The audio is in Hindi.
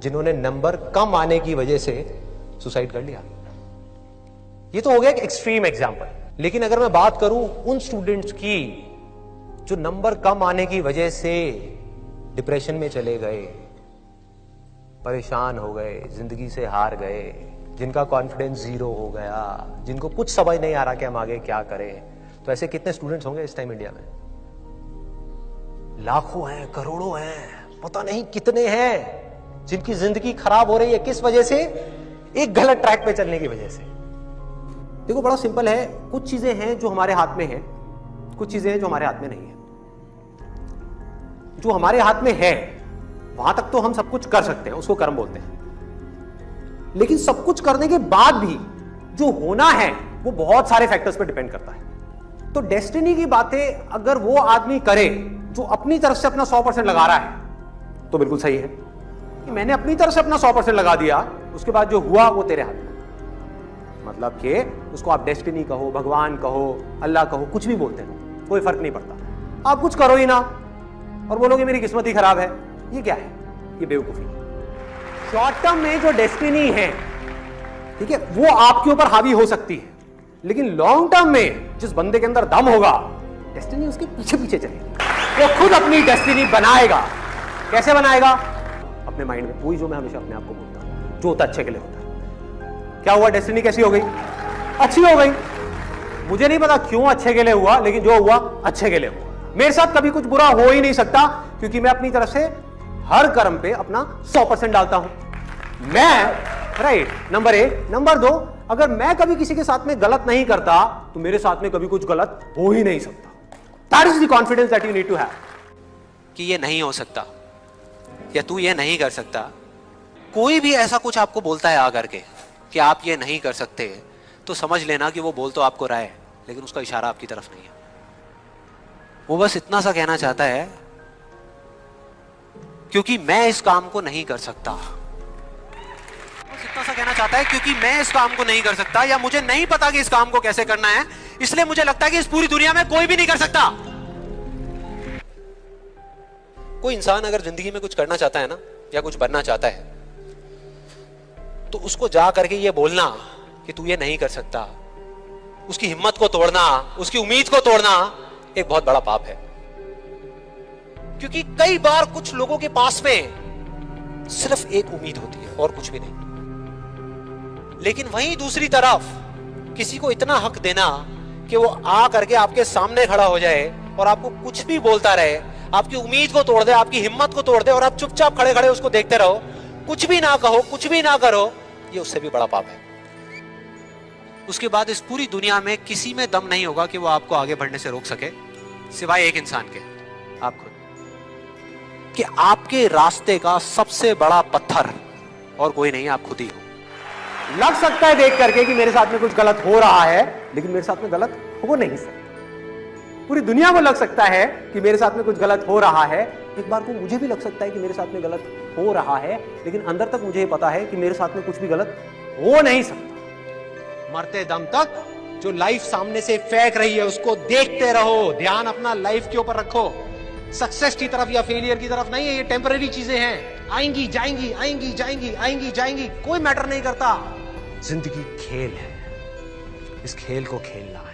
जिन्होंने नंबर कम आने की वजह से सुसाइड कर लिया। ये तो हो गया एक एक्सट्रीम एग्ज़ाम्पल लेकिन अगर मैं बात करूँ उन स्टूडेंट्स की, जो नंबर कम आने की वजह से डिप्रेशन में चले गए, परेशान हो गए, ज़िंदगी से हार गए, जिनका कॉन्फिडेंस ज़ीरो हो गया, जिनको कुछ समझ नहीं आ रहा कि हम आगे क्या करें तो ऐसे कितने स्टूडेंट्स होंगे इस टाइम इंडिया में? लाखों हैं, करोड़ों हैं, पता नहीं कितने हैं। जिनकी ज़िंदगी खराब हो रही है किस वजह से? एक गलत ट्रैक पे चलने की वजह से। देखो, बड़ा सिंपल है। कुछ चीज़ें हैं जो हमारे हाथ में है, कुछ चीज़ें हैं जो हमारे हाथ में नहीं है। जो हमारे हाथ में है, वहाँ तक तो हम सब कुछ कर सकते हैं, उसको कर्म बोलते हैं। लेकिन सब कुछ करने के बाद भी जो होना है, वो बहुत सारे फैक्टर्स पर डिपेंड करता है। तो डेस्टिनी की बातें अगर वो आदमी करे, जो अपनी तरफ़ से अपना सौ परसेंट लगा रहा है तो बिल्कुल सही है। कि मैंने अपनी तरफ़ से अपना सौ परसेंट लगा दिया, उसके बाद जो हुआ वो तेरे हाथ में। मतलब कि उसको आप डेस्टिनी कहो, भगवान कहो, अल्लाह कहो, कुछ भी बोलते हैं, कोई फ़र्क नहीं पड़ता। आप कुछ करो ही ना, और बोलोगे मेरी किस्मत ही खराब है। ये क्या है? ये बेवकूफ़ी। शॉर्ट टर्म में जो डेस्टिनी है, ठीक है, वो आपके ऊपर हावी हो सकती है। लेकिन लॉन्ग टर्म में जिस बंदे के अंदर दम होगा डेस्टिनी उसके पीछे पीछे चलेगी। वो खुद अपनी डेस्टिनी बनाएगा। कैसे बनाएगा? अपने माइंड में, वही जो मैं हमेशा अपने आप को बोलता हूँ, जो होता अच्छे के लिए होता है। क्या हुआ? डेस्टिनी कैसी हो गई? अच्छी हो गई। मुझे नहीं पता क्यों अच्छे के लिए हुआ, लेकिन जो हुआ, अच्छे के लिए हुआ। मेरे साथ कभी कुछ बुरा हो ही नहीं सकता, क्योंकि मैं अपनी तरफ़ से हर कर्म पे अपना सौ परसेंट डालता हूँ। मैं राइट नंबर एक। नंबर दो, अगर मैं कभी किसी के साथ में गलत नहीं करता तो मेरे साथ में कभी कुछ गलत हो ही नहीं सकता। That is the confidence that you need to have कि ये नहीं हो सकता। या तू ये नहीं कर सकता। कोई भी ऐसा कुछ आपको बोलता है आकर के कि आप ये नहीं कर सकते तो समझ लेना कि वो बोल तो आपको रहा है, लेकिन उसका इशारा आपकी तरफ़ नहीं है। वो बस इतना सा कहना चाहता है, क्योंकि मैं इस काम को नहीं कर सकता। बस इतना सा कहना चाहता है, क्योंकि मैं इस काम को नहीं कर सकता, या मुझे नहीं पता कि इस काम को कैसे करना है, इसलिए मुझे लगता है कि इस पूरी दुनिया में कोई भी नहीं कर सकता। कोई इंसान अगर ज़िंदगी में कुछ करना चाहता है ना, या कुछ बनना चाहता है तो उसको जा करके ये बोलना कि तू ये नहीं कर सकता। उसकी हिम्मत को तोड़ना, उसकी उम्मीद को तोड़ना एक बहुत बड़ा पाप है। क्योंकि कई बार कुछ लोगों के पास में सिर्फ़ एक उम्मीद होती है और कुछ भी नहीं। लेकिन वहीं दूसरी तरफ़ किसी को इतना हक देना कि वो आ करके आपके सामने खड़ा हो जाए और आपको कुछ भी बोलता रहे आपकी उम्मीद को तोड़ दे, आपकी हिम्मत को तोड़ दे और आप चुपचाप खड़े खड़े उसको देखते रहो। कुछ भी ना कहो, कुछ भी ना करो, ये उससे भी बड़ा पाप है। उसके बाद इस पूरी दुनिया में किसी में दम नहीं होगा कि वो आपको आगे बढ़ने से रोक सके, सिवाय एक इंसान के, आप खुद। कि आपके रास्ते का सबसे बड़ा पत्थर और कोई नहीं, आप खुद ही हो। लग सकता है देख करके कि मेरे साथ में कुछ गलत हो रहा है, लेकिन मेरे साथ में गलत हो नहीं सकता। पूरी दुनिया को लग सकता है कि मेरे साथ में कुछ गलत हो रहा है। एक बार को मुझे भी लग सकता है कि मेरे साथ में गलत हो रहा है, लेकिन अंदर तक मुझे पता है कि मेरे साथ में कुछ भी गलत हो नहीं सकता। मरते दम तक जो लाइफ सामने से फेंक रही है, उसको देखते रहो। ध्यान अपना लाइफ के ऊपर रखो। सक्सेस की तरफ़ या फेलियर की तरफ़ नहीं है, ये टेम्पररी चीज़ें हैं। आएँगी, जाएँगी आएँगी जाएँगी आएँगी, जाएँगी, कोई मैटर नहीं करता। ज़िंदगी खेल है। इस खेल को खेलना